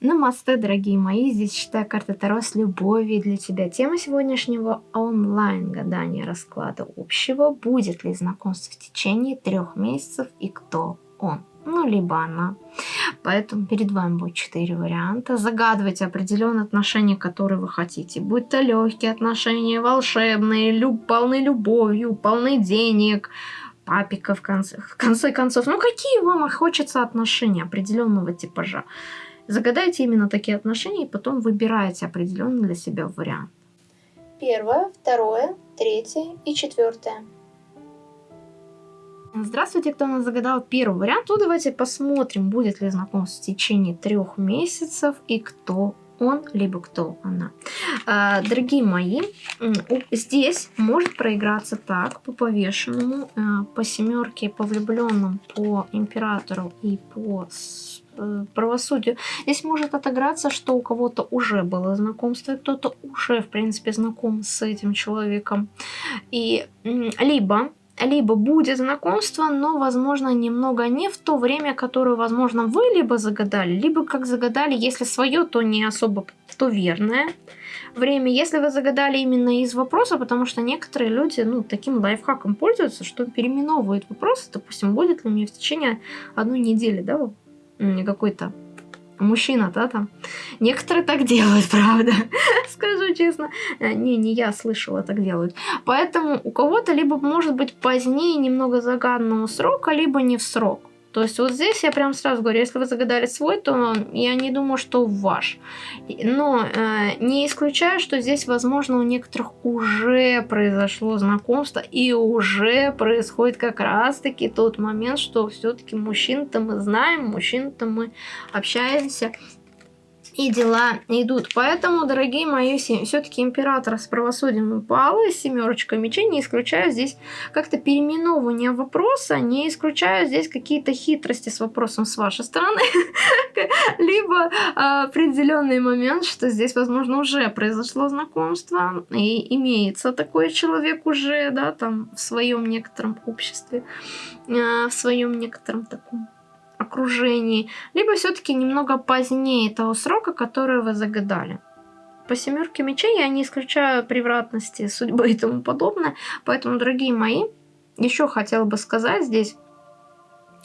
Намасте, дорогие мои, здесь читаю карта Таро с любовью для тебя. Тема сегодняшнего онлайн-гадания расклада общего. Будет ли знакомство в течение трех месяцев и кто он? Ну, либо она. Поэтому перед вами будет четыре варианта. Загадывайте определенные отношения, которые вы хотите. Будь то легкие отношения, волшебные, люб, полны любовью, полны денег, папика в конце, в конце концов. Ну, какие вам хочется отношения определенного типажа? Загадайте именно такие отношения и потом выбирайте определенный для себя вариант. Первое, второе, третье и четвертое. Здравствуйте, кто нас загадал первый вариант. Ну, давайте посмотрим, будет ли знакомство в течение трех месяцев и кто он, либо кто она. А, дорогие мои, здесь может проиграться так, по повешенному, а, по семерке, по влюбленным, по императору и по Э, правосудию. Здесь может отыграться, что у кого-то уже было знакомство, кто-то уже, в принципе, знаком с этим человеком. И либо либо будет знакомство, но, возможно, немного не в то время, которое, возможно, вы либо загадали, либо как загадали, если свое, то не особо, то верное время. Если вы загадали именно из вопроса, потому что некоторые люди, ну, таким лайфхаком пользуются, что переименовывают вопросы, допустим, будет ли мне в течение одной недели, да, какой-то мужчина, да, там. Некоторые так делают, правда, скажу честно. Э, не, не я слышала, так делают. Поэтому у кого-то либо может быть позднее немного загаданного срока, либо не в срок. То есть вот здесь я прям сразу говорю, если вы загадали свой, то я не думаю, что ваш. Но э, не исключаю, что здесь, возможно, у некоторых уже произошло знакомство и уже происходит как раз-таки тот момент, что все-таки мужчин-то мы знаем, мужчин-то мы общаемся и дела идут. Поэтому, дорогие мои, все-таки император с правосудием упал, и семерочка мечей, не исключаю здесь как-то переименовывание вопроса, не исключаю здесь какие-то хитрости с вопросом с вашей стороны, либо а, определенный момент, что здесь, возможно, уже произошло знакомство, и имеется такой человек уже, да, там, в своем некотором обществе, а, в своем некотором таком окружении, либо все-таки немного позднее того срока, который вы загадали. По семерке мечей я не исключаю превратности судьбы и тому подобное. Поэтому, дорогие мои, еще хотела бы сказать здесь,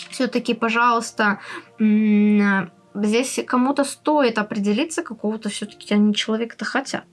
все-таки, пожалуйста, здесь кому-то стоит определиться, какого-то все-таки они человека-то хотят.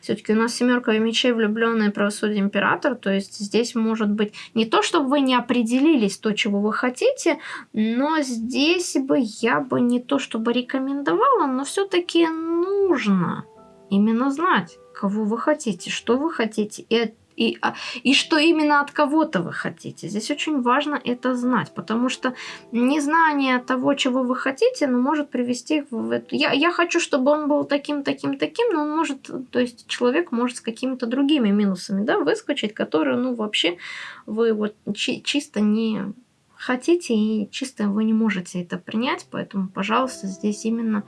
Все-таки у нас семерка мечей, влюбленная правосудие император, то есть здесь может быть не то, чтобы вы не определились то, чего вы хотите, но здесь бы я бы не то, чтобы рекомендовала, но все-таки нужно именно знать, кого вы хотите, что вы хотите, и и, а, и что именно от кого-то вы хотите. Здесь очень важно это знать, потому что незнание того, чего вы хотите, ну, может привести в эту... Я, я хочу, чтобы он был таким, таким, таким, но он может, то есть человек может с какими-то другими минусами, да, выскочить, которые, ну, вообще вы вот чи чисто не хотите и чисто вы не можете это принять, поэтому, пожалуйста, здесь именно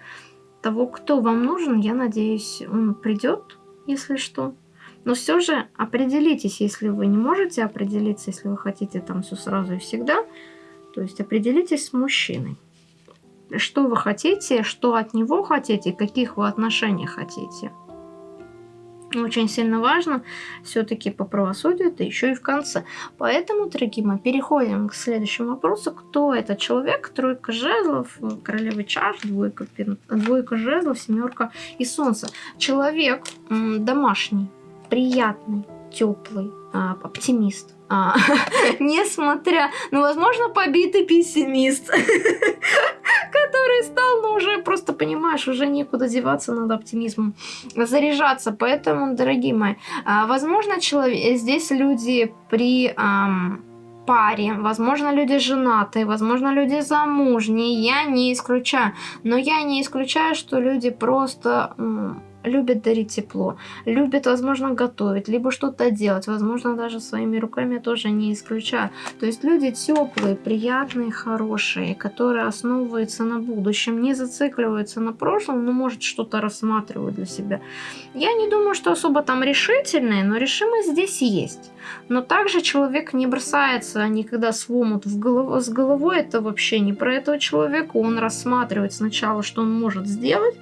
того, кто вам нужен, я надеюсь, он придет, если что. Но все же определитесь, если вы не можете определиться, если вы хотите там все сразу и всегда, то есть определитесь с мужчиной. Что вы хотите, что от него хотите, каких вы отношений хотите. Очень сильно важно все-таки по правосудию, это еще и в конце. Поэтому, дорогие мои, переходим к следующему вопросу. Кто этот человек? Тройка жезлов, королева чаш, двойка, двойка жезлов, семерка и солнце. Человек домашний, приятный, теплый, а, оптимист. А, несмотря, ну, возможно, побитый пессимист, который стал, ну, уже просто, понимаешь, уже некуда деваться, надо оптимизмом заряжаться. Поэтому, дорогие мои, а, возможно, человек, здесь люди при... Ам, паре, возможно, люди женатые, возможно, люди замужние, я не исключаю. Но я не исключаю, что люди просто любит дарить тепло, любит, возможно, готовить, либо что-то делать, возможно, даже своими руками тоже не исключаю. То есть люди теплые, приятные, хорошие, которые основываются на будущем, не зацикливаются на прошлом, но, может, что-то рассматривают для себя. Я не думаю, что особо там решительные, но решимость здесь есть. Но также человек не бросается никогда с омут в голову, с головой, это вообще не про этого человека, он рассматривает сначала, что он может сделать,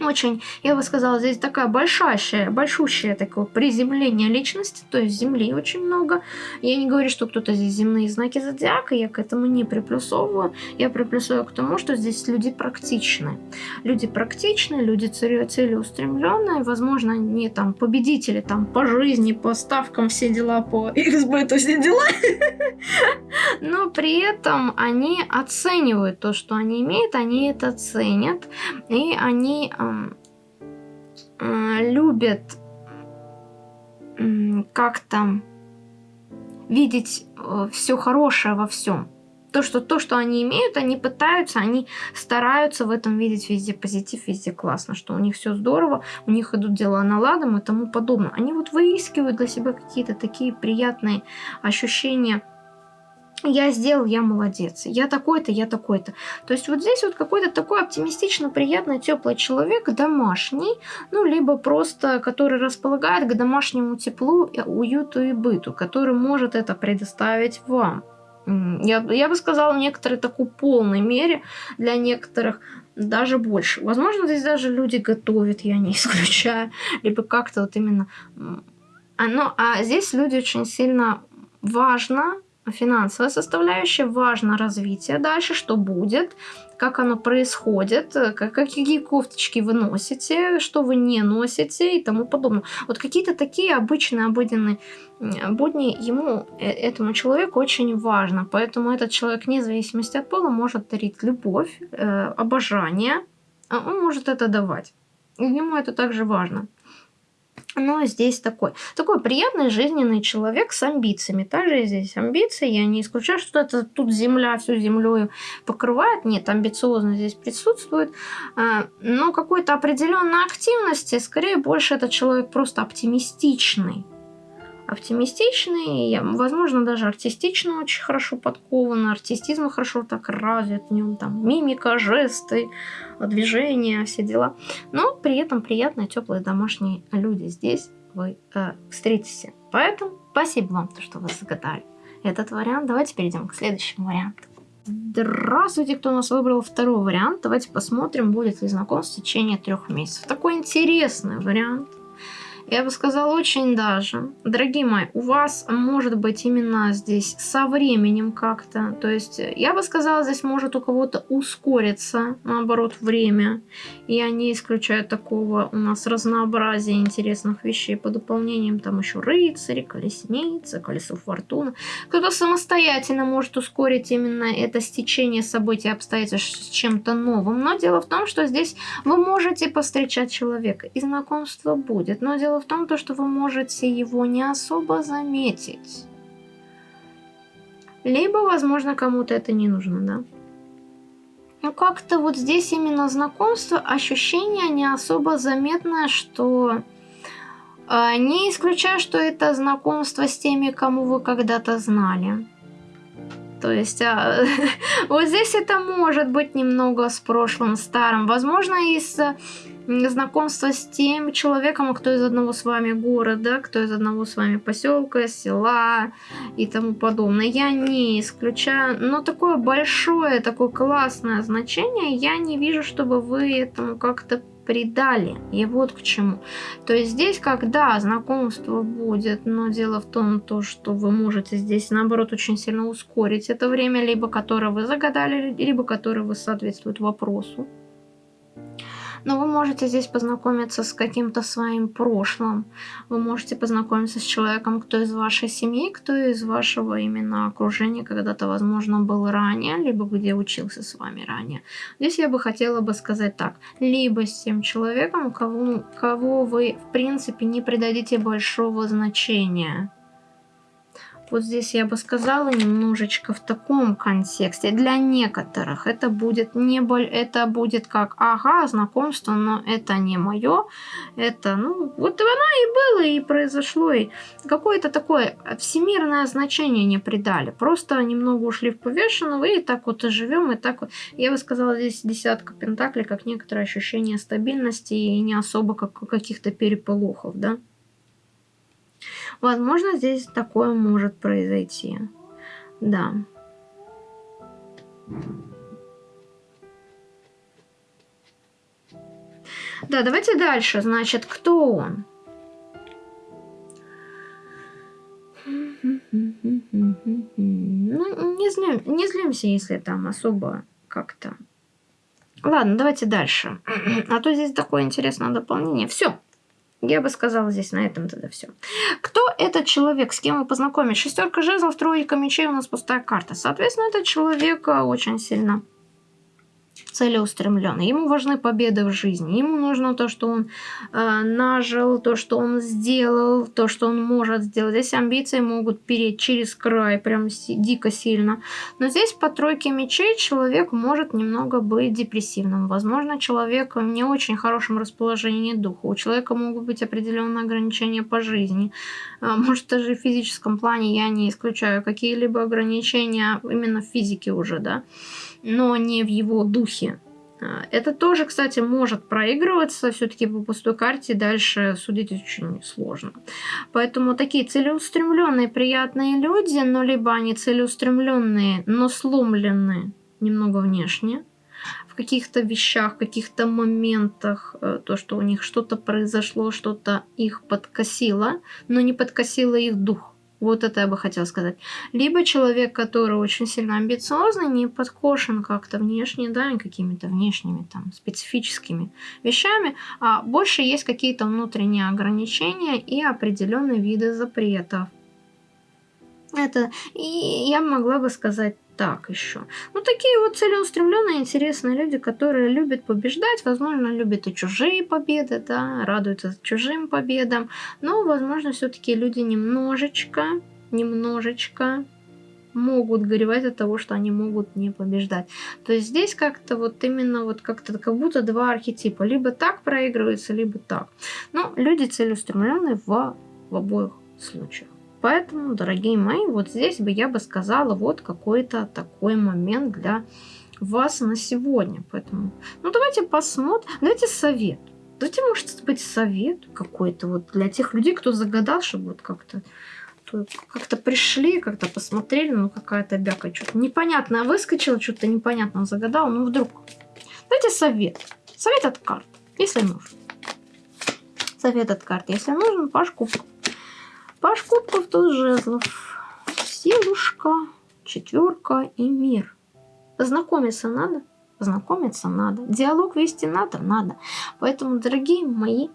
очень, я бы сказала, здесь такая большащая, большущее такое приземление личности, то есть Земли очень много. Я не говорю, что кто-то здесь земные знаки зодиака, я к этому не приплюсовываю. Я приплюсовываю к тому, что здесь люди практичны. Люди практичны, люди целеустремленные, возможно, не там победители там по жизни, по ставкам, все дела, по XB, то все дела. Но при этом они оценивают то, что они имеют, они это ценят, и они любят как-то видеть э, все хорошее во всем. То что, то, что они имеют, они пытаются, они стараются в этом видеть везде позитив, везде классно, что у них все здорово, у них идут дела наладом и тому подобное. Они вот выискивают для себя какие-то такие приятные ощущения я сделал, я молодец, я такой-то, я такой-то. То есть вот здесь вот какой-то такой оптимистично приятный, теплый человек, домашний, ну, либо просто, который располагает к домашнему теплу, уюту и быту, который может это предоставить вам. Я, я бы сказала, в некоторой такой полной мере, для некоторых даже больше. Возможно, здесь даже люди готовят, я не исключаю, либо как-то вот именно... А, но, а здесь люди очень сильно важно финансовая составляющая, важно развитие дальше, что будет, как оно происходит, как, какие кофточки вы носите, что вы не носите и тому подобное. Вот какие-то такие обычные, обыденные будни ему, э, этому человеку очень важно. Поэтому этот человек, вне зависимости от пола, может дарить любовь, э, обожание, а он может это давать. Ему это также важно но здесь такой. Такой приятный, жизненный человек с амбициями. Также здесь амбиции. Я не исключаю, что это тут земля всю землю покрывает. Нет, амбициозно здесь присутствует. А, но какой-то определенной активности, скорее больше этот человек просто оптимистичный оптимистичный, возможно, даже артистично очень хорошо подкован, артистизм хорошо так развит в нем, там, мимика, жесты, движения, все дела. Но при этом приятные, теплые домашние люди здесь вы э, встретите. Поэтому спасибо вам, что вы загадали этот вариант. Давайте перейдем к следующему варианту. Здравствуйте, кто у нас выбрал второй вариант. Давайте посмотрим, будет ли знакомство в течение трех месяцев. Такой интересный вариант. Я бы сказала, очень даже. Дорогие мои, у вас может быть именно здесь со временем как-то. То есть, я бы сказала, здесь может у кого-то ускориться, наоборот, время. Я не исключаю такого у нас разнообразия интересных вещей по дополнениям. Там еще рыцари, колесницы, колесо фортуны. Кто-то самостоятельно может ускорить именно это стечение событий, обстоятельств с чем-то новым. Но дело в том, что здесь вы можете повстречать человека, и знакомство будет. Но дело в том, то, что вы можете его не особо заметить. Либо, возможно, кому-то это не нужно, да? Ну, как-то вот здесь именно знакомство, ощущение не особо заметное, что... Э, не исключаю, что это знакомство с теми, кому вы когда-то знали. То есть а, вот здесь это может быть немного с прошлым старым. Возможно, из знакомства с тем человеком, кто из одного с вами города, кто из одного с вами поселка, села и тому подобное. Я не исключаю, но такое большое, такое классное значение я не вижу, чтобы вы этому как-то предали. И вот к чему. То есть здесь, когда знакомство будет, но дело в том, то, что вы можете здесь, наоборот, очень сильно ускорить это время, либо которое вы загадали, либо которое вы соответствует вопросу но вы можете здесь познакомиться с каким-то своим прошлым. Вы можете познакомиться с человеком, кто из вашей семьи, кто из вашего именно окружения когда-то, возможно, был ранее, либо где учился с вами ранее. Здесь я бы хотела бы сказать так. Либо с тем человеком, кого, кого вы, в принципе, не придадите большого значения Вот здесь я бы сказала немножечко в таком контексте. Для некоторых это будет не боль, это будет как, ага, знакомство, но это не мое. Это, ну, вот оно и было, и произошло. И какое-то такое всемирное значение не придали. Просто немного ушли в повешенного, и так вот и живем, и так вот. Я бы сказала, здесь десятка пентаклей, как некоторое ощущение стабильности и не особо как каких-то переполохов, да. Возможно, здесь такое может произойти. Да. Да, давайте дальше. Значит, кто он? Ну, не, злим, не злимся, если там особо как-то... Ладно, давайте дальше. А то здесь такое интересное дополнение. Все. Я бы сказала здесь на этом тогда все. Кто этот человек, с кем вы познакомились? Шестерка жезлов, тройка мечей, у нас пустая карта. Соответственно, этот человек очень сильно целеустремленный. Ему важны победы в жизни. Ему нужно то, что он э, нажил, то, что он сделал, то, что он может сделать. Здесь амбиции могут переть через край, прям дико сильно. Но здесь по тройке мечей человек может немного быть депрессивным. Возможно, человек в не очень хорошем расположении духа. У человека могут быть определенные ограничения по жизни. Э, может, даже в физическом плане я не исключаю какие-либо ограничения именно в физике уже, да но не в его духе. А, это тоже, кстати, может проигрываться все-таки по пустой карте, дальше судить очень сложно. Поэтому такие целеустремленные, приятные люди, но либо они целеустремленные, но сломленные немного внешне, в каких-то вещах, в каких-то моментах, э, то, что у них что-то произошло, что-то их подкосило, но не подкосило их дух. Вот это я бы хотела сказать. Либо человек, который очень сильно амбициозный, не подкошен как-то внешне, да, какими-то внешними там специфическими вещами, а больше есть какие-то внутренние ограничения и определенные виды запретов. Это и я могла бы сказать так еще. Ну, такие вот целеустремленные, интересные люди, которые любят побеждать, возможно, любят и чужие победы, да, радуются чужим победам, но, возможно, все-таки люди немножечко, немножечко могут горевать от того, что они могут не побеждать. То есть здесь как-то вот именно вот как-то как будто два архетипа. Либо так проигрывается, либо так. Но люди целеустремленные в, в обоих случаях. Поэтому, дорогие мои, вот здесь бы я бы сказала вот какой-то такой момент для вас на сегодня. Поэтому, ну давайте посмотрим, давайте совет. Давайте, может быть, совет какой-то вот для тех людей, кто загадал, чтобы вот как-то как-то пришли, как-то посмотрели, ну какая-то бяка что-то непонятное выскочила, что-то непонятно загадал, ну вдруг. Давайте совет. Совет от карт, если нужен. Совет от карт, если нужен, Паш Кубков. Паш кубков, туз жезлов. Силушка, четверка и мир. Знакомиться надо? Знакомиться надо. Диалог вести надо? Надо. Поэтому, дорогие мои,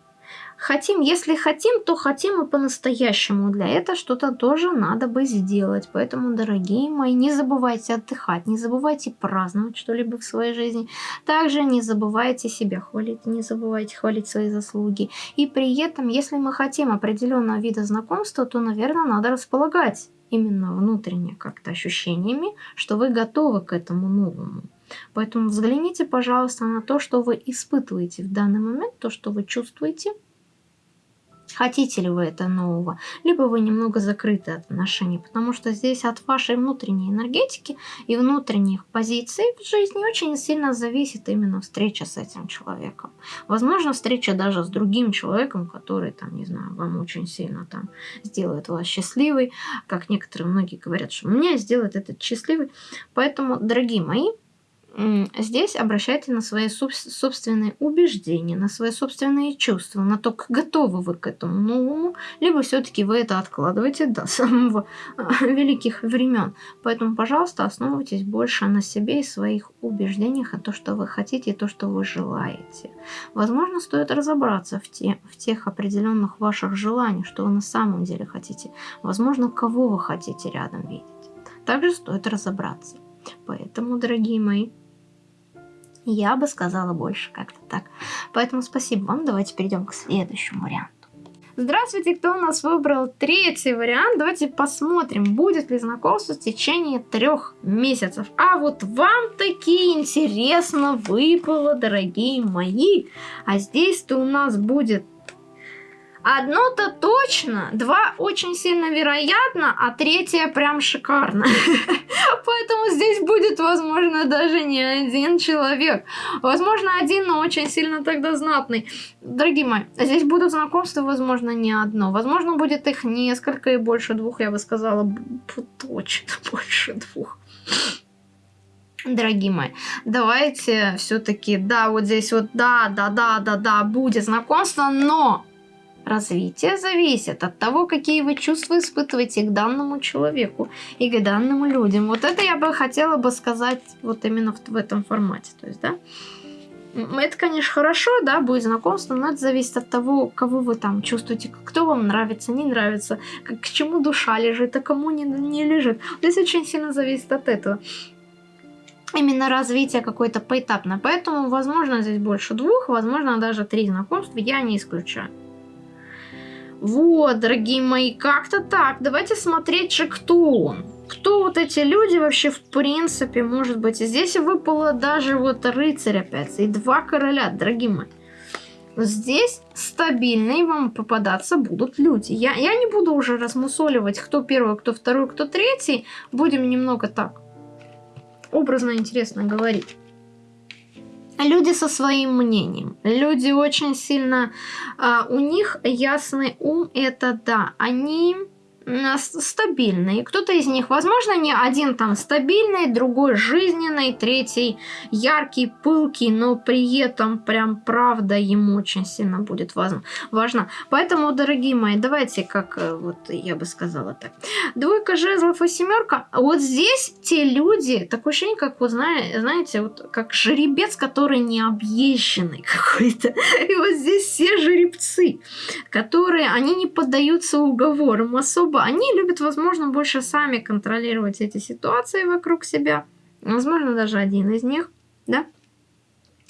Хотим, если хотим, то хотим и по-настоящему. Для этого что-то тоже надо бы сделать. Поэтому, дорогие мои, не забывайте отдыхать, не забывайте праздновать что-либо в своей жизни. Также не забывайте себя хвалить, не забывайте хвалить свои заслуги. И при этом, если мы хотим определенного вида знакомства, то, наверное, надо располагать именно внутренне как-то ощущениями, что вы готовы к этому новому. Поэтому взгляните, пожалуйста, на то, что вы испытываете в данный момент, то, что вы чувствуете, Хотите ли вы это нового, либо вы немного закрыты от отношений, потому что здесь от вашей внутренней энергетики и внутренних позиций в жизни очень сильно зависит именно встреча с этим человеком. Возможно, встреча даже с другим человеком, который, там, не знаю, вам очень сильно там сделает вас счастливой, как некоторые многие говорят, что меня сделает этот счастливый. Поэтому, дорогие мои, Здесь обращайте на свои собственные убеждения, на свои собственные чувства, на то, готовы вы к этому новому, либо все-таки вы это откладываете до самого а, великих времен. Поэтому, пожалуйста, основывайтесь больше на себе и своих убеждениях, о том, что вы хотите и то, что вы желаете. Возможно, стоит разобраться в, те, в тех определенных ваших желаниях, что вы на самом деле хотите. Возможно, кого вы хотите рядом видеть. Также стоит разобраться. Поэтому, дорогие мои, я бы сказала больше как-то так. Поэтому спасибо вам. Давайте перейдем к следующему варианту. Здравствуйте, кто у нас выбрал третий вариант. Давайте посмотрим, будет ли знакомство в течение трех месяцев. А вот вам такие интересно выпало, дорогие мои. А здесь-то у нас будет Одно-то точно, два очень сильно вероятно, а третье прям шикарно. Поэтому здесь будет, возможно, даже не один человек. Возможно, один, но очень сильно тогда знатный. Дорогие мои, здесь будут знакомства, возможно, не одно. Возможно, будет их несколько и больше двух, я бы сказала, точно больше двух дорогие мои, давайте все-таки, да, вот здесь вот, да, да, да, да, да, будет знакомство, но Развитие зависит от того, какие вы чувства испытываете к данному человеку и к данным людям. Вот это я бы хотела бы сказать вот именно в, в этом формате. То есть, да, это, конечно, хорошо, да, будет знакомство, но это зависит от того, кого вы там чувствуете, кто вам нравится, не нравится, к чему душа лежит, а кому не, не лежит. Здесь очень сильно зависит от этого. Именно развитие какое-то поэтапно. Поэтому, возможно, здесь больше двух, возможно, даже три знакомства я не исключаю. Вот, дорогие мои, как-то так. Давайте смотреть же, кто он. Кто вот эти люди вообще в принципе, может быть. Здесь выпало даже вот рыцарь опять. И два короля, дорогие мои. Здесь стабильные вам попадаться будут люди. Я, я не буду уже размусоливать, кто первый, кто второй, кто третий. Будем немного так образно интересно говорить люди со своим мнением. Люди очень сильно... Uh, у них ясный ум, это да. Они стабильные. Кто-то из них, возможно, не один там стабильный, другой жизненный, третий яркий, пылкий, но при этом прям правда ему очень сильно будет важно. Поэтому, дорогие мои, давайте, как э, вот я бы сказала так. Двойка жезлов и семерка. Вот здесь те люди, такое ощущение, как вот знаете, вот как жеребец, который не объезженный какой-то. И вот здесь все жеребцы, которые, они не поддаются уговорам особо особо. Они любят, возможно, больше сами контролировать эти ситуации вокруг себя. Возможно, даже один из них, да?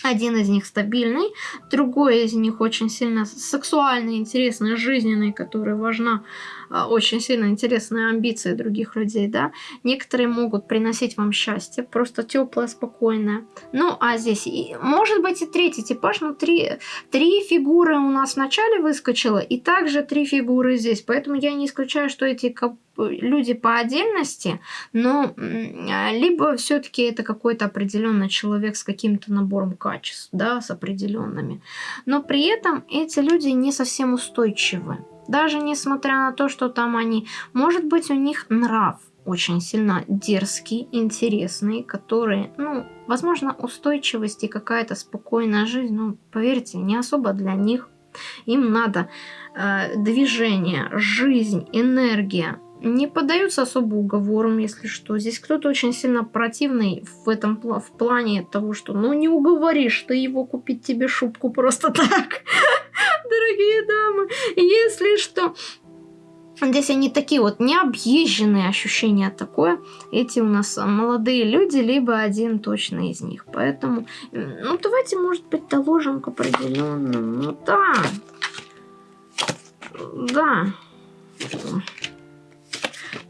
Один из них стабильный, другой из них очень сильно сексуальный, интересный, жизненный, который важна очень сильно интересные амбиции других людей, да. Некоторые могут приносить вам счастье, просто теплое, спокойное. Ну, а здесь, и, может быть, и третий типаж, но три, три фигуры у нас вначале выскочило, и также три фигуры здесь. Поэтому я не исключаю, что эти люди по отдельности, но либо все-таки это какой-то определенный человек с каким-то набором качеств, да, с определенными. Но при этом эти люди не совсем устойчивы. Даже несмотря на то, что там они... Может быть, у них нрав очень сильно дерзкий, интересный, который, ну, возможно, устойчивость и какая-то спокойная жизнь, ну, поверьте, не особо для них. Им надо э, движение, жизнь, энергия. Не поддаются особо уговорам, если что. Здесь кто-то очень сильно противный в этом в плане того, что ну не уговоришь ты его купить тебе шубку просто так дорогие дамы. Если что, Здесь они такие вот необъезженные ощущения такое. Эти у нас молодые люди, либо один точно из них. Поэтому, ну давайте, может быть, доложим к определенному. Ну да. Да.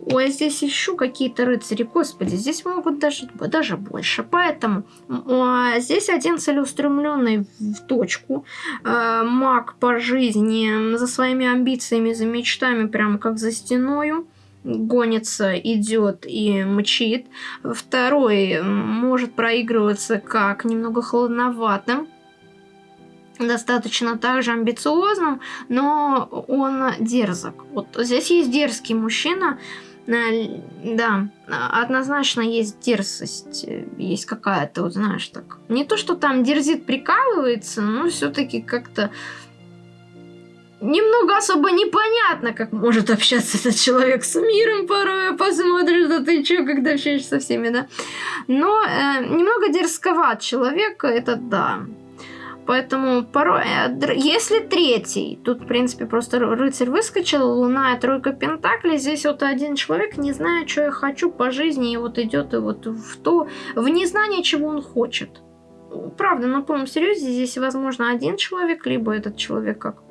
Ой, здесь еще какие-то рыцари. Господи, здесь могут даже, даже больше. Поэтому а, здесь один целеустремленный в точку. А, маг по жизни за своими амбициями, за мечтами, прям как за стеною гонится, идет и мчит. Второй может проигрываться как немного холодноватым, достаточно также амбициозным, но он дерзок. Вот здесь есть дерзкий мужчина, да, однозначно есть дерзость, есть какая-то, вот знаешь, так. Не то, что там дерзит, прикалывается, но все-таки как-то немного особо непонятно, как может общаться этот человек с миром порой. Посмотришь, да ты что, когда общаешься со всеми, да. Но э, немного дерзковат человек, это да. Поэтому порой, э, если третий, тут, в принципе, просто рыцарь выскочил, луна и тройка пентаклей, здесь вот один человек не знает, что я хочу по жизни, и вот идет и вот в то, в незнание, чего он хочет. Правда, на полном серьезе, здесь, возможно, один человек, либо этот человек как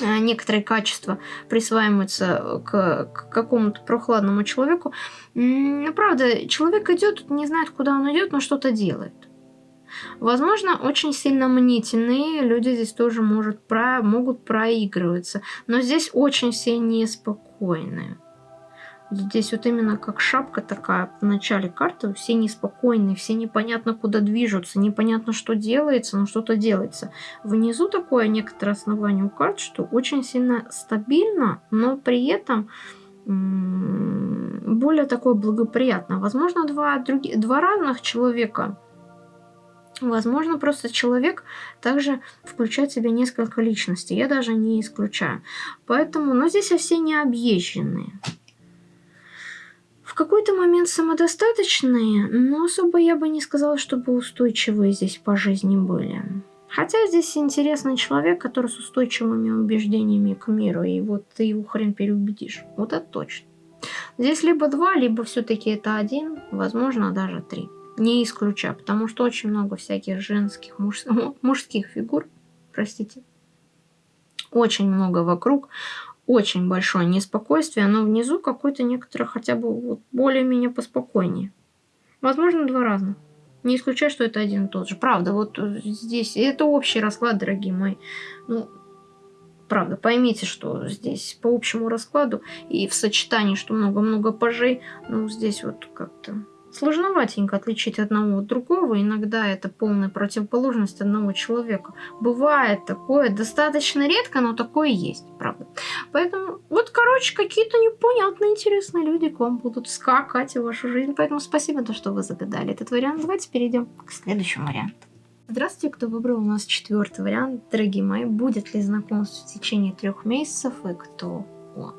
э, некоторые качества присваиваются к, к какому-то прохладному человеку. Правда, человек идет, не знает, куда он идет, но что-то делает. Возможно, очень сильно мнительные люди здесь тоже может, про, могут проигрываться, но здесь очень все неспокойные. Здесь вот именно как шапка такая в начале карты, все неспокойные, все непонятно куда движутся, непонятно что делается, но что-то делается. Внизу такое некоторое основание у карт, что очень сильно стабильно, но при этом более такое благоприятно. Возможно, два, други, два разных человека Возможно, просто человек также включает в себя несколько личностей. Я даже не исключаю. Поэтому, но здесь все не объезженные. В какой-то момент самодостаточные, но особо я бы не сказала, чтобы устойчивые здесь по жизни были. Хотя здесь интересный человек, который с устойчивыми убеждениями к миру, и вот ты его хрен переубедишь. Вот это точно. Здесь либо два, либо все-таки это один, возможно, даже три. Не исключаю, потому что очень много всяких женских, муж, мужских фигур, простите. Очень много вокруг, очень большое неспокойствие, но внизу какой-то некоторый хотя бы вот более-менее поспокойнее. Возможно, два разных. Не исключаю, что это один и тот же. Правда, вот здесь это общий расклад, дорогие мои. Ну, правда, поймите, что здесь по общему раскладу и в сочетании, что много-много пажей, ну, здесь вот как-то Сложноватенько отличить одного от другого, иногда это полная противоположность одного человека. Бывает такое, достаточно редко, но такое есть, правда. Поэтому, вот, короче, какие-то непонятные, интересные люди к вам будут скакать в вашу жизнь. Поэтому спасибо, то, что вы загадали этот вариант. Давайте перейдем к следующему варианту. Здравствуйте, кто выбрал у нас четвертый вариант. Дорогие мои, будет ли знакомство в течение трех месяцев и кто он?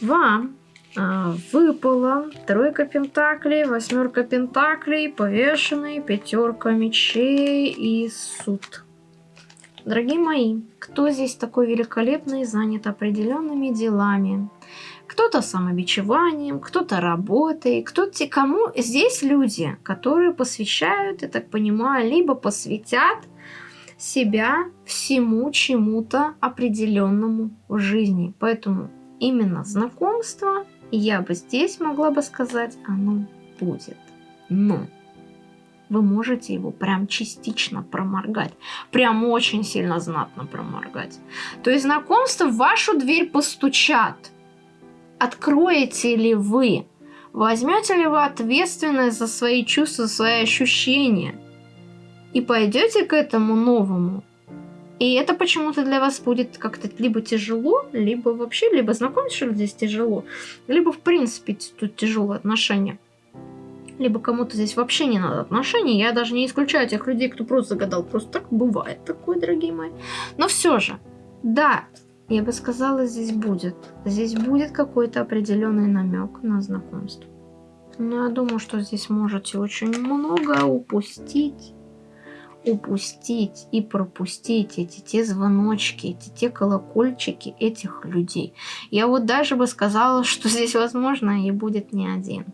Вам а, выпала тройка пентаклей, восьмерка пентаклей, повешенный, пятерка мечей и суд. Дорогие мои, кто здесь такой великолепный, занят определенными делами? Кто-то самобичеванием, кто-то работой, кто-то кому здесь люди, которые посвящают, я так понимаю, либо посвятят себя всему чему-то определенному в жизни. Поэтому именно знакомство я бы здесь могла бы сказать, оно будет. Но вы можете его прям частично проморгать. Прям очень сильно знатно проморгать. То есть знакомство в вашу дверь постучат. Откроете ли вы? Возьмете ли вы ответственность за свои чувства, свои ощущения? И пойдете к этому новому? И это почему-то для вас будет как-то либо тяжело, либо вообще, либо знакомиться, здесь тяжело, либо в принципе тут тяжелые отношения. Либо кому-то здесь вообще не надо отношений. Я даже не исключаю тех людей, кто просто загадал. Просто так бывает такое, дорогие мои. Но все же, да, я бы сказала, здесь будет. Здесь будет какой-то определенный намек на знакомство. Но я думаю, что здесь можете очень много упустить упустить и пропустить эти те звоночки, эти те колокольчики этих людей. Я вот даже бы сказала, что здесь возможно и будет не один.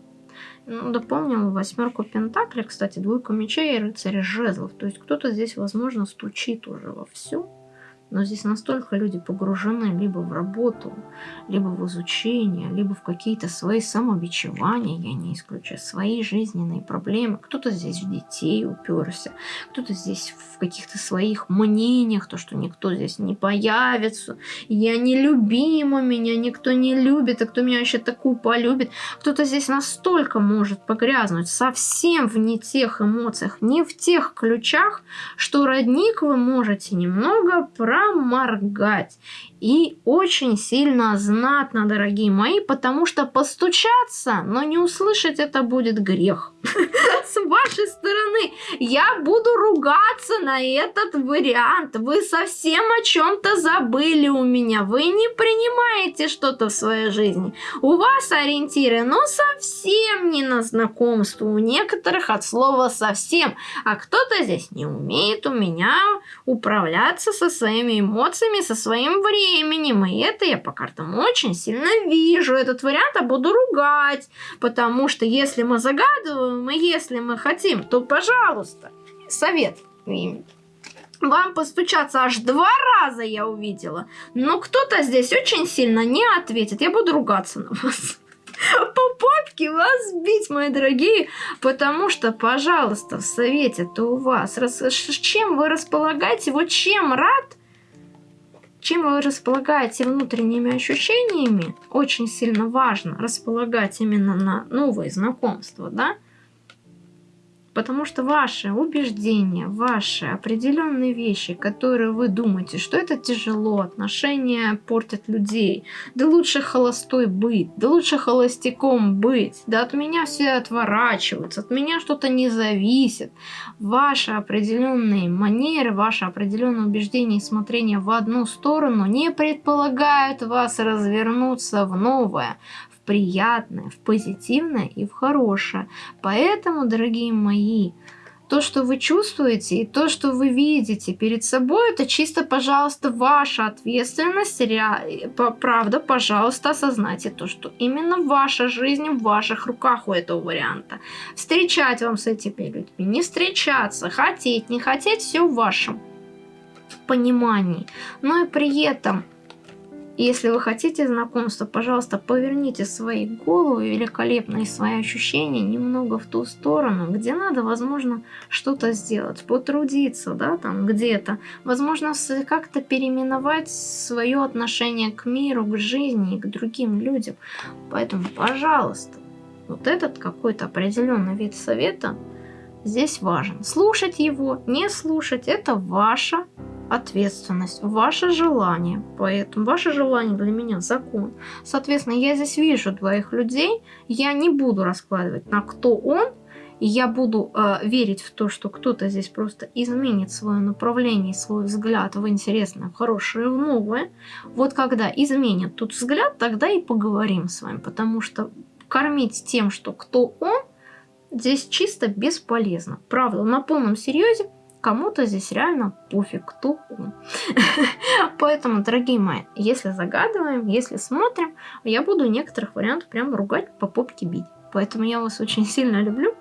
Ну, дополнил восьмерку пентаклей, кстати, двойку мечей и рыцаря жезлов. То есть кто-то здесь, возможно, стучит уже во все но здесь настолько люди погружены либо в работу, либо в изучение, либо в какие-то свои самобичевания, я не исключаю, свои жизненные проблемы. Кто-то здесь в детей уперся, кто-то здесь в каких-то своих мнениях, то, что никто здесь не появится, я нелюбима, меня никто не любит, а кто меня вообще такую полюбит. Кто-то здесь настолько может погрязнуть совсем в не тех эмоциях, не в тех ключах, что родник вы можете немного про проморгать. И очень сильно знатно, дорогие мои, потому что постучаться, но не услышать это будет грех. С вашей стороны я буду ругаться на этот вариант. Вы совсем о чем-то забыли у меня. Вы не принимаете что-то в своей жизни. У вас ориентиры, но совсем не на знакомство. У некоторых от слова совсем. А кто-то здесь не умеет у меня управляться со своими эмоциями, со своим временем. И это я по картам очень сильно вижу. Этот вариант я буду ругать. Потому что если мы загадываем, и если мы хотим, то, пожалуйста, совет. вам постучаться аж два раза, я увидела. Но кто-то здесь очень сильно не ответит. Я буду ругаться на вас. По попке вас бить, мои дорогие. Потому что, пожалуйста, в совете-то у вас. Чем вы располагаете? Вот чем рад? Чем вы располагаете внутренними ощущениями? Очень сильно важно располагать именно на новые знакомства, да? Потому что ваши убеждения, ваши определенные вещи, которые вы думаете, что это тяжело, отношения портят людей, да лучше холостой быть, да лучше холостяком быть, да от меня все отворачиваются, от меня что-то не зависит. Ваши определенные манеры, ваши определенные убеждения и смотрение в одну сторону не предполагают вас развернуться в новое, приятное, в позитивное и в хорошее. Поэтому, дорогие мои, то, что вы чувствуете и то, что вы видите перед собой, это чисто, пожалуйста, ваша ответственность. Правда, пожалуйста, осознайте то, что именно ваша жизнь в ваших руках у этого варианта. Встречать вам с этими людьми, не встречаться, хотеть, не хотеть, все в вашем понимании. Но и при этом если вы хотите знакомства, пожалуйста, поверните свои головы великолепные свои ощущения немного в ту сторону, где надо, возможно, что-то сделать, потрудиться, да, там где-то. Возможно, как-то переименовать свое отношение к миру, к жизни и к другим людям. Поэтому, пожалуйста, вот этот какой-то определенный вид совета здесь важен. Слушать его, не слушать, это ваша ответственность, ваше желание. Поэтому ваше желание для меня закон. Соответственно, я здесь вижу двоих людей, я не буду раскладывать на кто он, и я буду э, верить в то, что кто-то здесь просто изменит свое направление, свой взгляд в интересное, в хорошее, в новое. Вот когда изменит тут взгляд, тогда и поговорим с вами, потому что кормить тем, что кто он, здесь чисто бесполезно. Правда, на полном серьезе кому-то здесь реально пофиг, кто. Поэтому, дорогие мои, если загадываем, если смотрим, я буду некоторых вариантов прям ругать, по попке бить. Поэтому я вас очень сильно люблю.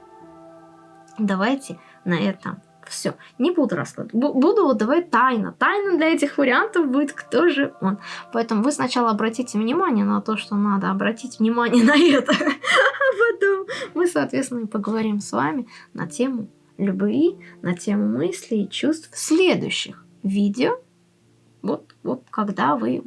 Давайте на этом все. Не буду раскладывать. Буду вот давать тайна. Тайна для этих вариантов будет, кто же он. Поэтому вы сначала обратите внимание на то, что надо обратить внимание на это. А потом мы, соответственно, поговорим с вами на тему любви, на тему мыслей и чувств в следующих видео. Вот, вот когда вы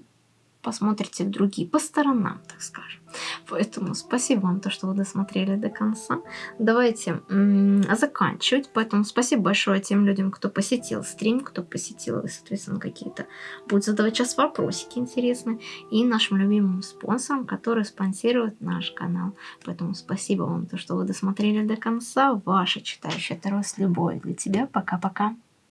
посмотрите другие, по сторонам, так скажем. Поэтому спасибо вам, то, что вы досмотрели до конца. Давайте заканчивать. Поэтому спасибо большое тем людям, кто посетил стрим, кто посетил, соответственно, какие-то будет задавать сейчас вопросики интересные. И нашим любимым спонсорам, которые спонсируют наш канал. Поэтому спасибо вам, то, что вы досмотрели до конца. Ваша читающая Таро с любовью для тебя. Пока-пока.